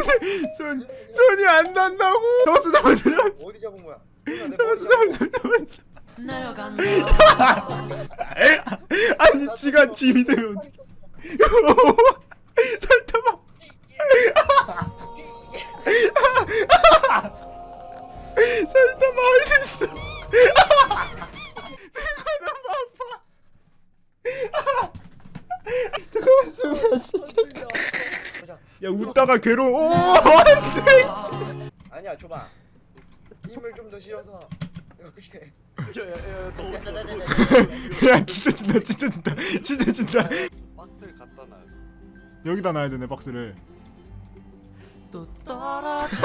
손 손이 안 닿는다고. 잡았어 잡았어 어디 잡은 거야? 잡았어 잡았어 잡았어. 아니 지가 짐이 되면 어떡해. 설탕아. 설탕아 어디 있어? 배가 너무 아파. 잠깐만 숨 쉬. 야 웃다가 괴로워. 오 안돼. 아니야 줘봐. 힘을 좀 더 실어서 이렇게. 야 진짜 진다 진짜 진다 진짜 진다. 박스를 갖다 놔. 여기다 놔야 되네 박스를. 또 떨어져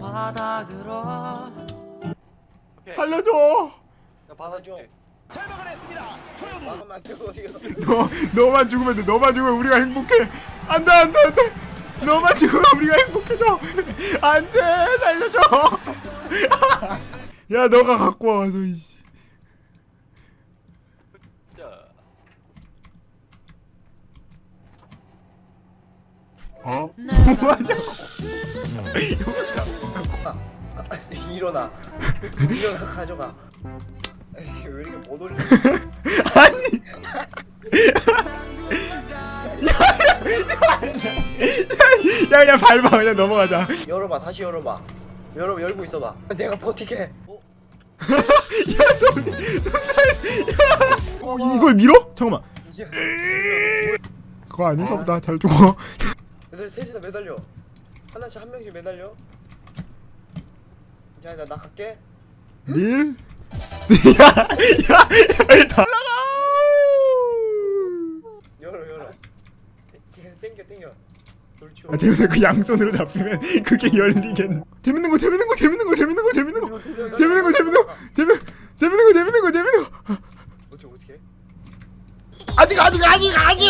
바닥으로. 살려줘. 야 받아 마음만 들고 이거. 너 너만 죽으면 돼. 너만 죽으면 우리가 행복해. 안돼 안돼 안돼. 너만 죽으면 우리가 행복해져. 안돼 살려줘. 야 너가 갖고 와서 이씨. 자. 어? 아, 일어나. 일어나 가져가. 이게 왜 이렇게 못 올려? 아니. 야 그냥 밟아 그냥 넘어가자. 열어봐 다시 열어봐. 열어 열고 있어봐. 내가 버티게. 어? 야 손이 손이. 야. 어, 이걸 밀어? 잠깐만. 야, 그거 아닌가 보다. 잘 죽어. 얘들 셋이나 매달려. 하나씩 한 명씩 매달려. 자, 나, 나 갈게. 밀. 야, 야, 야. 열어, 열어. 땡겨, 땡겨. 아, 재밌는 그 양손으로 잡히면 그게 열리겠네. 재밌는 거, 재밌는 거, 재밌는 거, 재밌는 거, 재밌는 거, 재밌는 거, 재밌는 거, 재밌는, 재밌는 거, 재밌는 거, 재밌는 거. 어떻게 어떻게? 아직, 아직, 아직, 아직.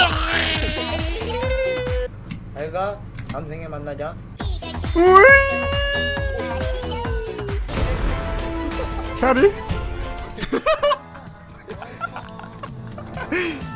잘가. 다음 생에 만나자. 오이. 캐리? Hey!